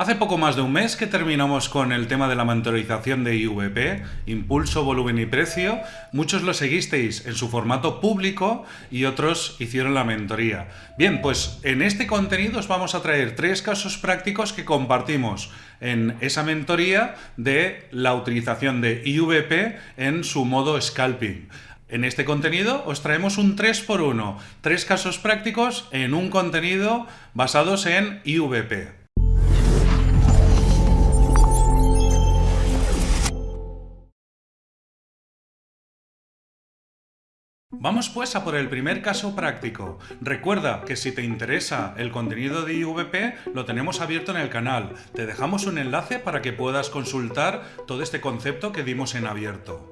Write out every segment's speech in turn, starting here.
Hace poco más de un mes que terminamos con el tema de la mentorización de IVP, impulso, volumen y precio. Muchos lo seguisteis en su formato público y otros hicieron la mentoría. Bien, pues en este contenido os vamos a traer tres casos prácticos que compartimos en esa mentoría de la utilización de IVP en su modo scalping. En este contenido os traemos un 3x1, tres casos prácticos en un contenido basados en IVP. Vamos pues a por el primer caso práctico. Recuerda que si te interesa el contenido de IVP, lo tenemos abierto en el canal. Te dejamos un enlace para que puedas consultar todo este concepto que dimos en abierto.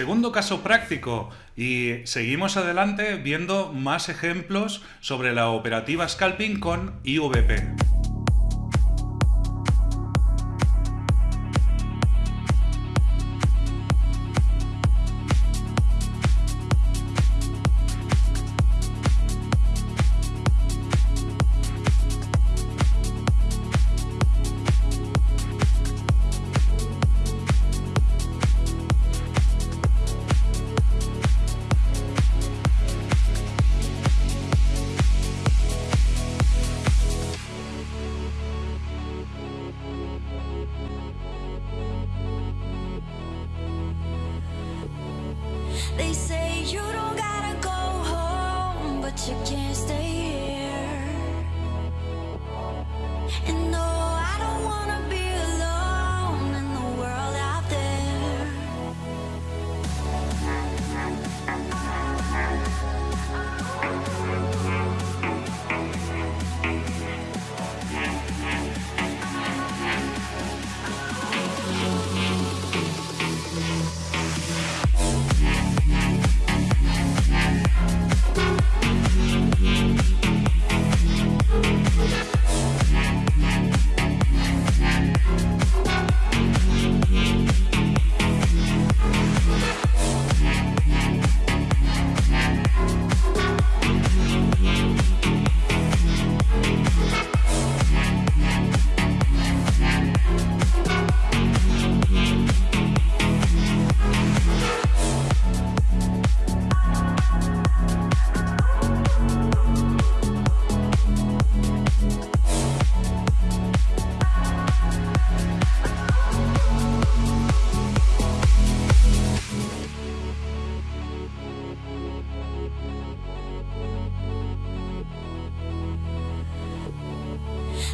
Segundo caso práctico y seguimos adelante viendo más ejemplos sobre la operativa scalping con IVP. and no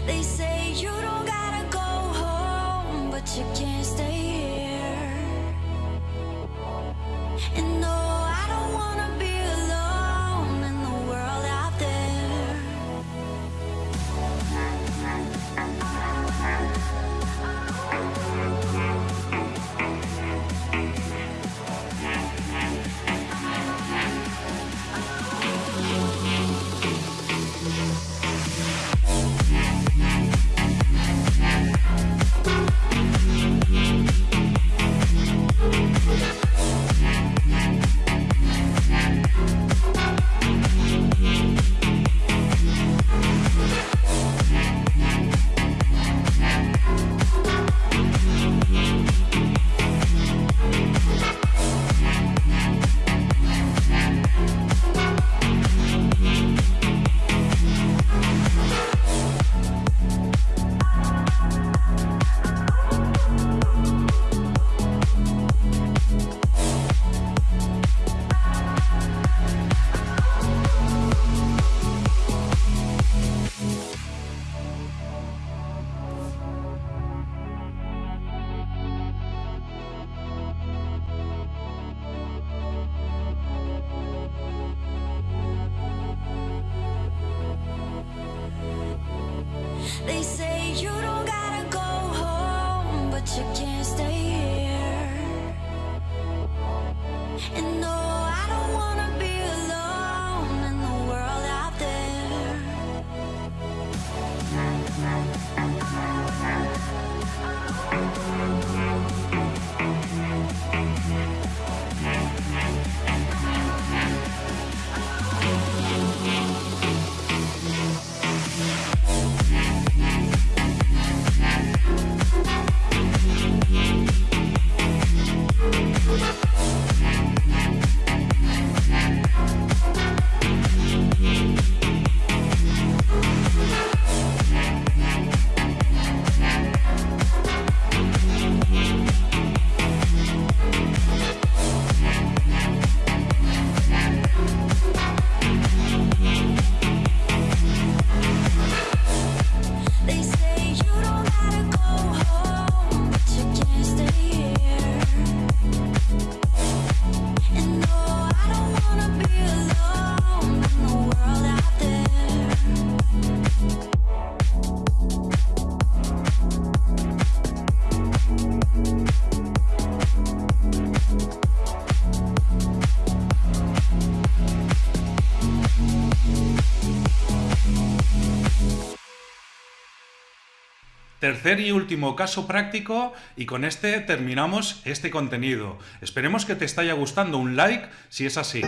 They say and no Tercer y último caso práctico y con este terminamos este contenido. Esperemos que te esté gustando un like si es así.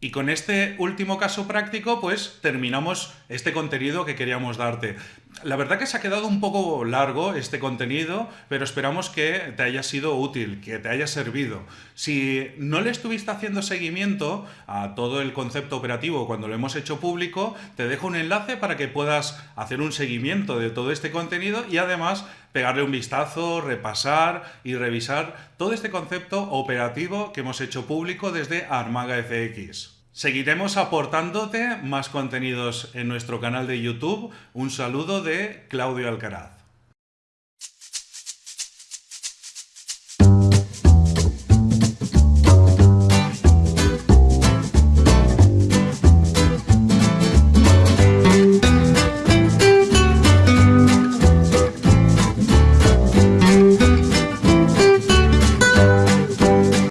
Y con este último caso práctico, pues terminamos este contenido que queríamos darte. La verdad que se ha quedado un poco largo este contenido, pero esperamos que te haya sido útil, que te haya servido. Si no le estuviste haciendo seguimiento a todo el concepto operativo cuando lo hemos hecho público, te dejo un enlace para que puedas hacer un seguimiento de todo este contenido y además pegarle un vistazo, repasar y revisar todo este concepto operativo que hemos hecho público desde Armaga FX. Seguiremos aportándote más contenidos en nuestro canal de YouTube. Un saludo de Claudio Alcaraz.